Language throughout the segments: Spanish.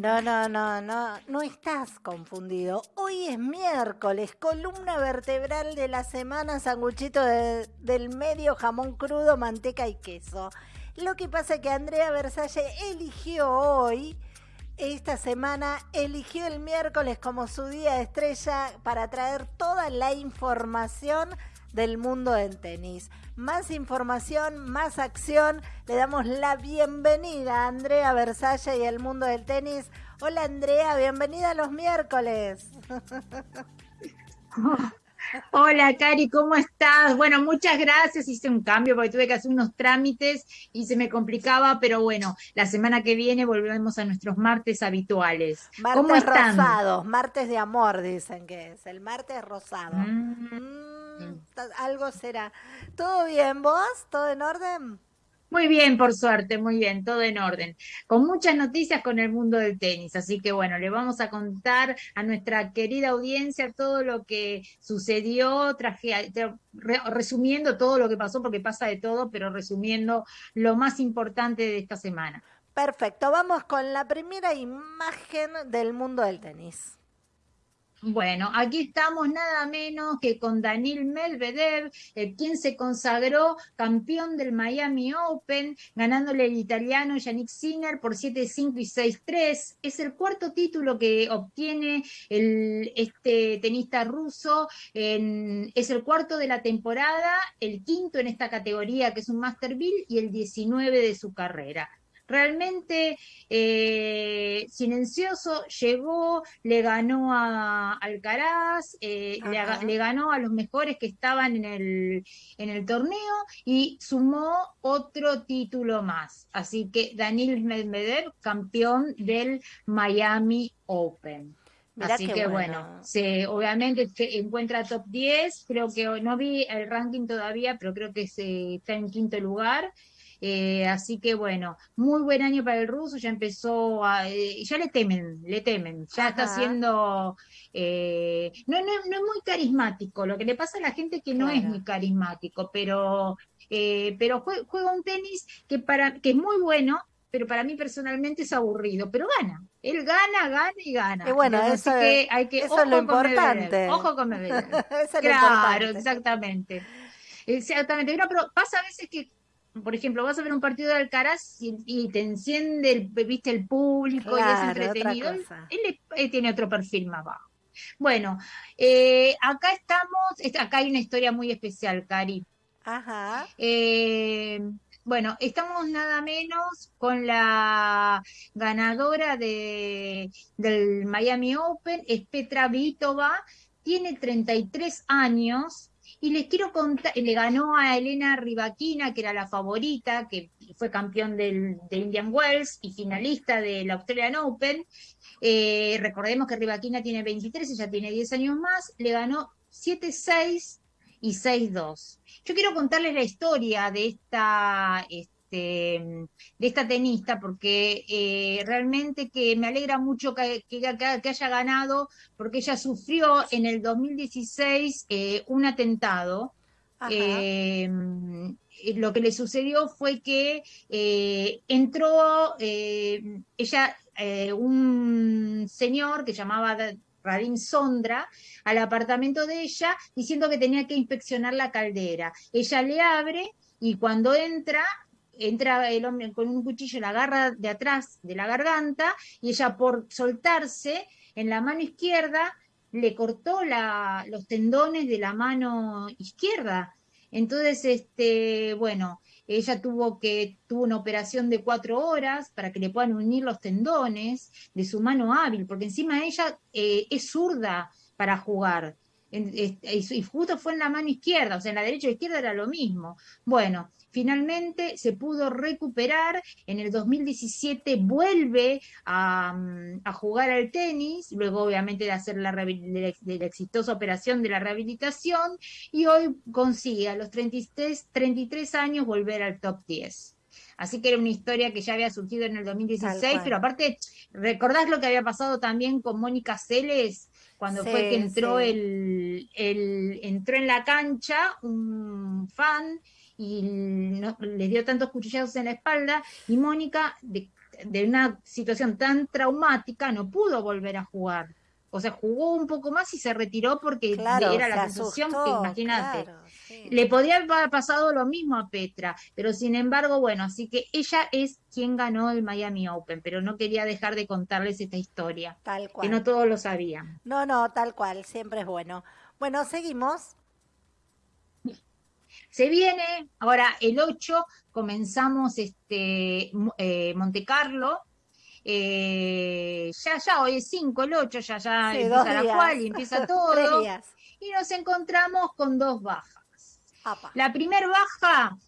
No, no, no, no, no estás confundido. Hoy es miércoles, columna vertebral de la semana, sanguchito de- del medio, jamón crudo, manteca y queso. Lo que pasa es que Andrea Versalle eligió hoy, esta semana, eligió el miércoles como su día de estrella para traer toda la información del mundo del tenis. Más información, más acción. Le damos la bienvenida a Andrea Versalle y el mundo del tenis. Hola Andrea, bienvenida a los miércoles. Hola, Cari, ¿cómo estás? Bueno, muchas gracias. Hice un cambio porque tuve que hacer unos trámites y se me complicaba, pero bueno, la semana que viene volvemos a nuestros martes habituales. ¿Cómo Martes están? rosados, martes de amor dicen que es, el martes rosado. Mm, Mm, algo será. ¿Todo bien vos? ¿Todo en orden? Muy bien, por suerte, muy bien, todo en orden. Con muchas noticias con el mundo del tenis, así que bueno, le vamos a contar a nuestra querida audiencia todo lo que sucedió, traje- tra- re- resumiendo todo lo que pasó, porque pasa de todo, pero resumiendo lo más importante de esta semana. Perfecto, vamos con la primera imagen del mundo del tenis. Bueno, aquí estamos nada menos que con Daniil Medvedev, eh, quien se consagró campeón del Miami Open, ganándole el italiano Yannick Sinner por 7-5 y 6-3. Es el cuarto título que obtiene el, este tenista ruso, en- es el cuarto de la temporada, el quinto en esta categoría que es un Masterville y el 19 de su carrera. Realmente eh, silencioso, llegó, le ganó a Alcaraz, eh, le, ganó a los mejores que estaban en el, en el torneo y sumó otro título más. Así que Daniil Medvedev, campeón del Miami Open. Mirá Así que bueno. bueno, se, obviamente se encuentra top 10, creo que no vi el ranking todavía, pero creo que se, está en quinto lugar. Eh, así que bueno, muy buen año para el ruso, ya empezó a, eh, ya le temen, le temen, ya está siendo, eh, no, no, no es muy carismático, lo que le pasa a la gente es que no es muy carismático, pero, eh, pero jue- juega un tenis que, para, que es muy bueno, pero para mí personalmente es aburrido, pero gana, él gana, gana y gana. Y bueno, Entonces, eso, así que hay que, eso es lo Medvedev, importante. ojo con Medvedev. Eso es lo Claro, importante. exactamente. Exactamente. Pero pasa a veces que, por ejemplo, vas a ver un partido de Alcaraz y, y te enciende el, viste, el público y es entretenido. Él, tiene otro perfil más bajo. Bueno, eh, acá estamos, es- acá hay una historia muy especial, Cari. Ajá. Eh, bueno, estamos nada menos con la ganadora de, del Miami Open, es Petra Vitova, tiene 33 años y les quiero contar, le ganó a Elena Rybakina, que era la favorita, que fue campeón del, de Indian Wells y finalista del Australian Open. Eh, recordemos que Rybakina tiene 23, ella tiene 10 años más, le ganó 7-6 y 6-2. Yo quiero contarles la historia de esta, este, de esta tenista, porque eh, realmente que me alegra mucho que, que- que- haya ganado, porque ella sufrió en el 2016 eh, un atentado. Ajá. Eh, lo que le sucedió fue que eh, entró eh, ella, eh, un señor que llamaba Radim Sondra, al apartamento de ella diciendo que tenía que inspeccionar la caldera. Ella le abre y cuando entra, entra el hombre con un cuchillo, la agarra de atrás de la garganta y ella por soltarse en la mano izquierda le cortó los tendones de la mano izquierda. Entonces, este, bueno, ella tuvo que, tuvo una operación de cuatro horas para que le puedan unir los tendones de su mano hábil, porque encima ella eh, es zurda para jugar. En- y justo fue en la mano izquierda, o sea, en la derecha y izquierda era lo mismo. Bueno, finalmente se pudo recuperar, en el 2017 vuelve a, a jugar al tenis, luego obviamente de hacer la, la exitosa operación de la rehabilitación, y hoy consigue a los 33, 33 años volver al top 10. Así que era una historia que ya había surgido en el Tal 2016, cual. pero aparte, ¿recordás lo que había pasado también con Mónica Celes? Cuando fue que entró sí. el, el- entró en la cancha un fan y no- le dio tantos cuchillazos en la espalda y Mónica de- de una situación tan traumática no pudo volver a jugar. O sea, jugó un poco más y se retiró porque era la que, imagínate, le podría haber pasado lo mismo a Petra, pero sin embargo, bueno, así que ella es quien ganó el Miami Open, pero no quería dejar de contarles esta historia. Tal cual. Que no todos lo sabían. No, no, tal cual, siempre es bueno. Bueno, seguimos. Se viene, ahora el 8 comenzamos este eh, Monte Carlo, eh, ya, ya, hoy es 5, el 8, ya, ya empieza la cual y empieza todo. Y nos encontramos con dos bajas. La primera baja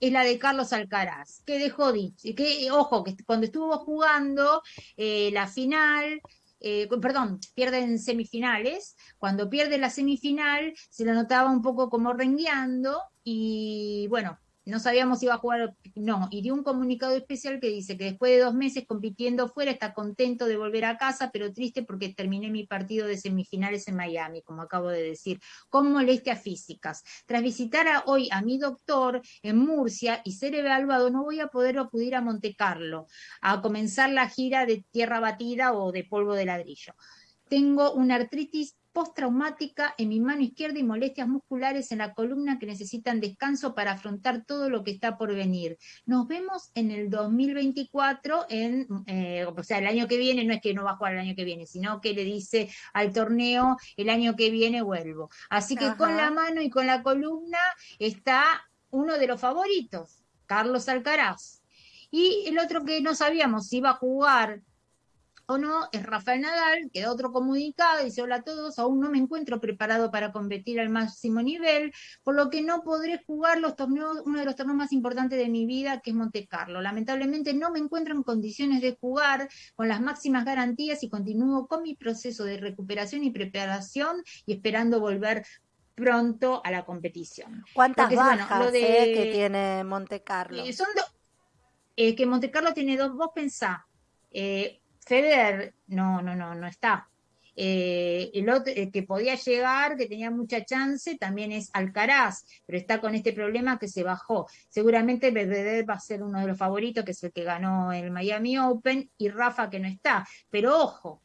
es la de Carlos Alcaraz, que dejó dicho, que, ojo, que cuando estuvo jugando eh, la final, eh, perdón, pierden semifinales, cuando pierde la semifinal se lo notaba un poco como rengueando. Y bueno, no sabíamos si iba a jugar, no, y dio un comunicado especial que dice que después de dos meses compitiendo fuera está contento de volver a casa, pero triste porque terminé mi partido de semifinales en Miami, como acabo de decir, con molestias físicas. Tras visitar hoy a mi doctor en Murcia y ser evaluado, no voy a poder acudir a Monte Carlo a comenzar la gira de tierra batida o de polvo de ladrillo. Tengo una artritis postraumática en mi mano izquierda y molestias musculares en la columna que necesitan descanso para afrontar todo lo que está por venir. Nos vemos en el 2024, en, eh, o sea, el año que viene, no es que no va a jugar el año que viene, sino que le dice al torneo, el año que viene vuelvo. Así que con la mano y con la columna está uno de los favoritos, Carlos Alcaraz. Y el otro que no sabíamos si iba a jugar o no, es Rafael Nadal, que da otro comunicado, dice, hola a todos, aún no me encuentro preparado para competir al máximo nivel, por lo que no podré jugar los torneos, uno de los torneos más importantes de mi vida, que es Monte Carlo. Lamentablemente no me encuentro en condiciones de jugar con las máximas garantías y continúo con mi proceso de recuperación y preparación y esperando volver pronto a la competición. ¿Cuántas bajas eh, que tiene Monte Carlo? Eh, son eh, que Monte Carlo tiene dos, vos pensá, eh, Federer no, no, no, no está. Eh, el otro que podía llegar, que tenía mucha chance, también es Alcaraz, pero está con este problema que se bajó. Seguramente Medvedev va a ser uno de los favoritos, que es el que ganó el Miami Open, y Rafa que no está. Pero ojo,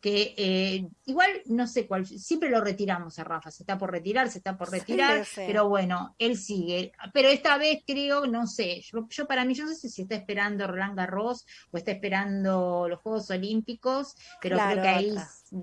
que eh, igual no sé cuál, siempre lo retiramos a Rafa, se está por retirar, se está por retirar, pero bueno, él sigue. Pero esta vez creo, no sé, yo, para mí, yo no sé si está esperando Roland Garros o está esperando los Juegos Olímpicos, pero creo que ahí,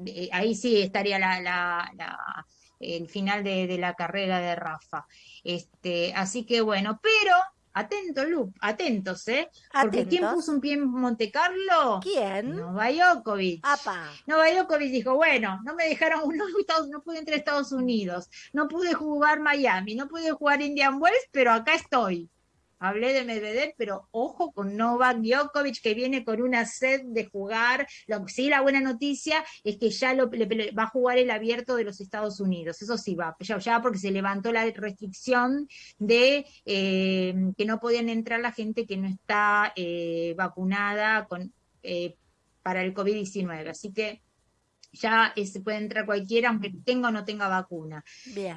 eh, ahí sí estaría la, la, el final de, de, la carrera de Rafa. Este, así que bueno, pero Atento, Lu, atentos, ¿eh? Porque ¿quién puso un pie en Monte Carlo? ¿Quién? Nova Djokovic. Apa. Nova Djokovic dijo, bueno, no me dejaron, no, no pude entrar a Estados Unidos, no pude jugar Miami, no pude jugar Indian Wells, pero acá estoy. Hablé de Medvedev, pero ojo con Novak Djokovic que viene con una sed de jugar. Lo, sí, la buena noticia es que ya lo, va a jugar el abierto de los Estados Unidos. Eso sí va, ya, porque se levantó la restricción de eh, que no podían entrar la gente que no está eh, vacunada con, eh, para el COVID-19. Así que ya se puede entrar cualquiera, aunque tenga o no tenga vacuna.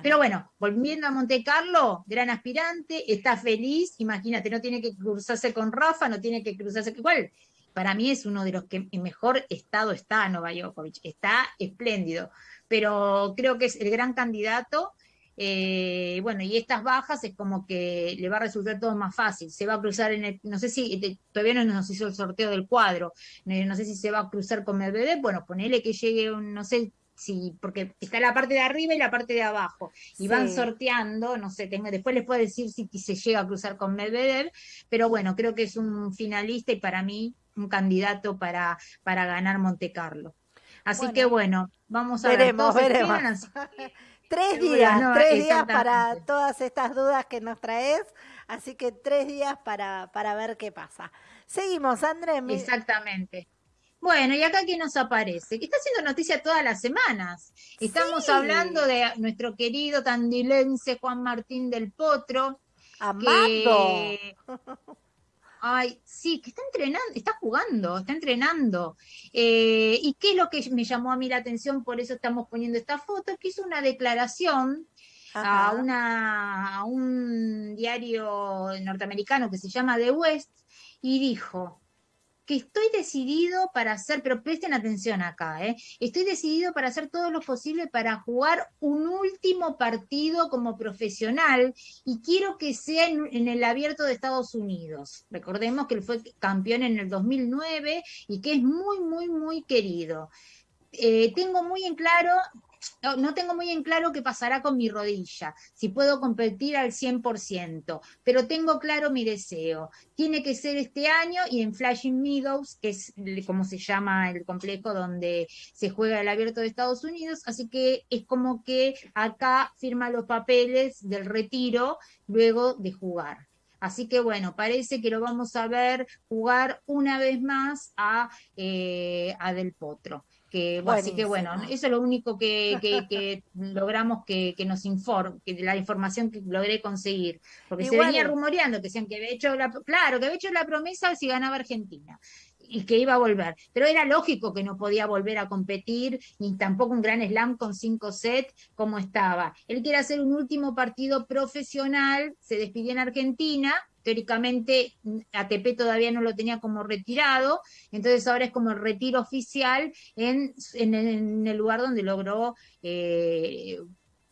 Pero bueno, volviendo a Monte Carlo, gran aspirante, está feliz, imagínate, no tiene que cruzarse con Rafa, no tiene que cruzarse con igual. Para mí es uno de los que en mejor estado está Novak Djokovic, está espléndido, pero creo que es el gran candidato eh, bueno, y estas bajas es como que le va a resultar todo más fácil. Se va a cruzar en el, no sé si, todavía no nos hizo el sorteo del cuadro, eh, no sé si se va a cruzar con el bebé, bueno, ponele que llegue, un, no sé si, porque está la parte de arriba y la parte de abajo, y van sorteando, no sé, tengo, después les puedo decir si, se llega a cruzar con Medvedev, pero bueno, creo que es un finalista y para mí un candidato para, para ganar Monte Carlo. Así que bueno, vamos a veremos, ver. Veremos. Tres días, tres días para todas estas dudas que nos traes, así que tres días para, para ver qué pasa. Seguimos, Andrés. Exactamente. Bueno, y acá que nos aparece, que está haciendo noticia todas las semanas. Estamos hablando de nuestro querido tandilense Juan Martín del Potro. Amado. Ay, sí, que está entrenando, está jugando, está entrenando. Eh, ¿Y qué es lo que me llamó a mí la atención? Por eso estamos poniendo esta foto, que hizo una declaración a, una, a un diario norteamericano que se llama The West y dijo que estoy decidido para hacer, pero presten atención acá, ¿eh? estoy decidido para hacer todo lo posible para jugar un último partido como profesional y quiero que sea en, el abierto de Estados Unidos. Recordemos que él fue campeón en el 2009 y que es muy, muy, muy querido. Eh, tengo muy en claro no, tengo muy en claro qué pasará con mi rodilla, si puedo competir al 100%, pero tengo claro mi deseo. Tiene que ser este año y en Flashing Meadows, que es como se llama el complejo donde se juega el abierto de Estados Unidos, así que es como que acá firma los papeles del retiro luego de jugar. Así que bueno, parece que lo vamos a ver jugar una vez más a, eh, a Del Potro. Que, así que bueno, eso es lo único que, que, logramos que, que nos informe, que la información que logré conseguir. Porque se venía rumoreando que decían que había hecho la, claro, que había hecho la promesa si ganaba Argentina y que iba a volver. Pero era lógico que no podía volver a competir, ni tampoco un gran slam con cinco sets como estaba. Él quiere hacer un último partido profesional, se despidió en Argentina, teóricamente ATP todavía no lo tenía como retirado, entonces ahora es como el retiro oficial en, en, el lugar donde logró eh,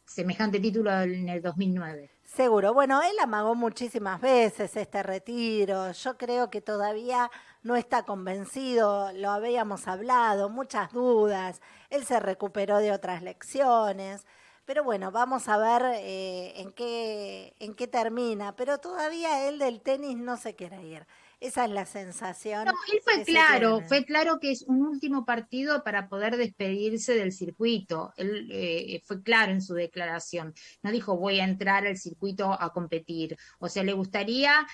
semejante título en el 2009. Seguro. Bueno, él amagó muchísimas veces este retiro. Yo creo que todavía no está convencido, lo habíamos hablado, muchas dudas. Él se recuperó de otras lecciones. Pero bueno, vamos a ver eh, en, qué, en qué termina. Pero todavía él del tenis no se quiere ir. Esa es la sensación. No, él fue claro, fue claro que es un último partido para poder despedirse del circuito. Él eh, fue claro en su declaración. No dijo voy a entrar al circuito a competir. O sea, le gustaría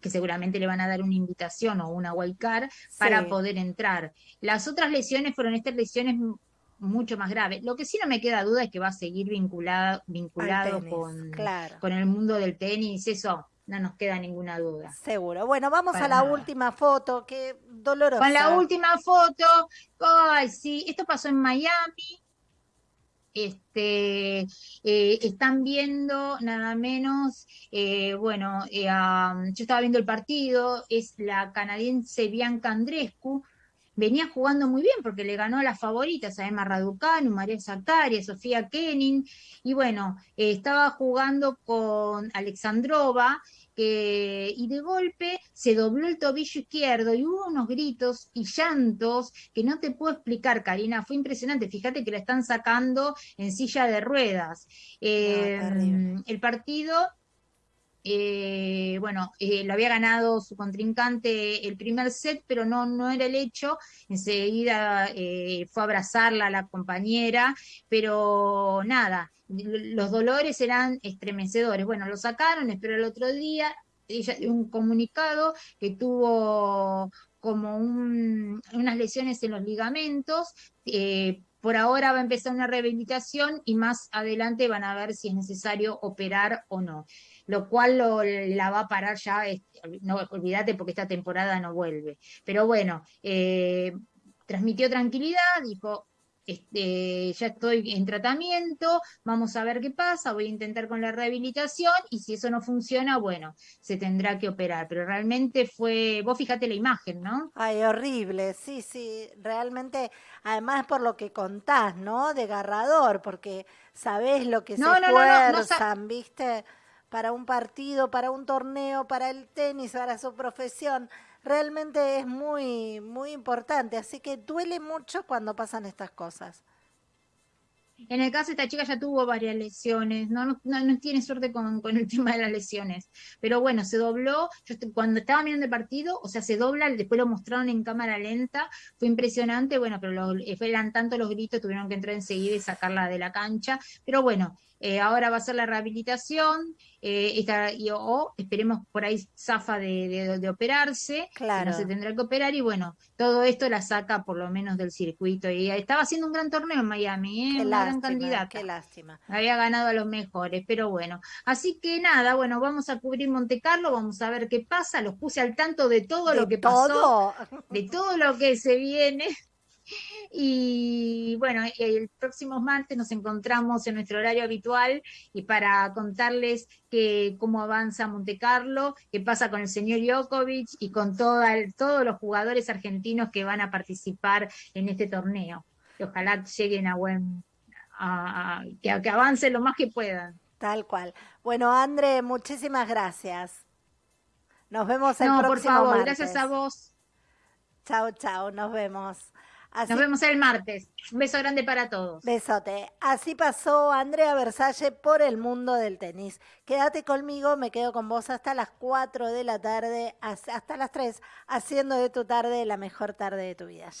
que seguramente le van a dar una invitación o una wildcard para poder entrar. Las otras lesiones fueron estas lesiones mucho más grave. Lo que sí no me queda duda es que va a seguir vinculado, vinculado con, con el mundo del tenis, eso no nos queda ninguna duda. Seguro. Bueno, vamos a la última foto, qué dolorosa. Con la última foto, ay, sí, esto pasó en Miami. Este, eh, están viendo nada menos, eh, bueno, eh, yo estaba viendo el partido, es la canadiense Bianca Andrescu, venía jugando muy bien porque le ganó a las favoritas, a Emma Raducanu, María Zactaria, Sofía Kenin, y bueno, eh, estaba jugando con Alexandrova, y de golpe se dobló el tobillo izquierdo y hubo unos gritos y llantos que no te puedo explicar, Karina, fue impresionante, fíjate que la están sacando en silla de ruedas. Em, el partido eh, bueno, eh, lo había ganado su contrincante el primer set, pero no, no era el hecho. Enseguida eh, fue a abrazarla a la compañera, pero nada, los dolores eran estremecedores. Bueno, lo sacaron, espero el otro día. Ella un comunicado que tuvo como unas lesiones en los ligamentos. por ahora va a empezar una rehabilitación y más adelante van a ver si es necesario operar o no lo cual lo, la va a parar ya, no olvídate porque esta temporada no vuelve. Pero bueno, eh, transmitió tranquilidad, dijo, este, ya estoy en tratamiento, vamos a ver qué pasa, voy a intentar con la rehabilitación y si eso no funciona, bueno, se tendrá que operar. Pero realmente fue, vos fíjate la imagen, ¿no? Ay, horrible, sí, sí, realmente, además por lo que contás, ¿no? Desgarrador, porque sabés lo que se esfuerzan, ¿viste? Para un partido, para un torneo, para el tenis, para su profesión. Realmente es muy, muy importante, así que duele mucho cuando pasan estas cosas. En el caso de esta chica ya tuvo varias lesiones, no, no, no tiene suerte con, con, el tema de las lesiones, pero bueno, se dobló, yo cuando estaba mirando el partido, o sea, se dobla, después lo mostraron en cámara lenta, fue impresionante, bueno, pero lo, eran tanto los gritos, tuvieron que entrar enseguida y sacarla de la cancha, pero bueno, eh, ahora va a ser la rehabilitación, eh, y, o esperemos por ahí zafa de, de, operarse, claro. no se tendrá que operar, y bueno, todo esto la saca por lo menos del circuito. Y estaba haciendo un gran torneo en Miami, ¿eh? una gran candidata. Qué lástima. Había ganado a los mejores, pero bueno. Así que nada, bueno, vamos a cubrir Monte Carlo, vamos a ver qué pasa, los puse al tanto de todo lo que pasó, de todo lo que se viene. Y bueno, el próximo martes nos encontramos en nuestro horario habitual y para contarles que, cómo avanza Monte Carlo, qué pasa con el señor Djokovic y con toda todos los jugadores argentinos que van a participar en este torneo. Que ojalá lleguen a buen, a, que, que avancen lo más que puedan. Tal cual. Bueno, André, muchísimas gracias. Nos vemos el no, próximo por favor, martes. gracias a vos. Chao, chao, nos vemos. Así, Nos vemos el martes. Un beso grande para todos. Besote. Así pasó Andrea Versalle por el mundo del tenis. Quédate conmigo, me quedo con vos hasta las 4 de la tarde, hasta las 3, haciendo de tu tarde la mejor tarde de tu vida.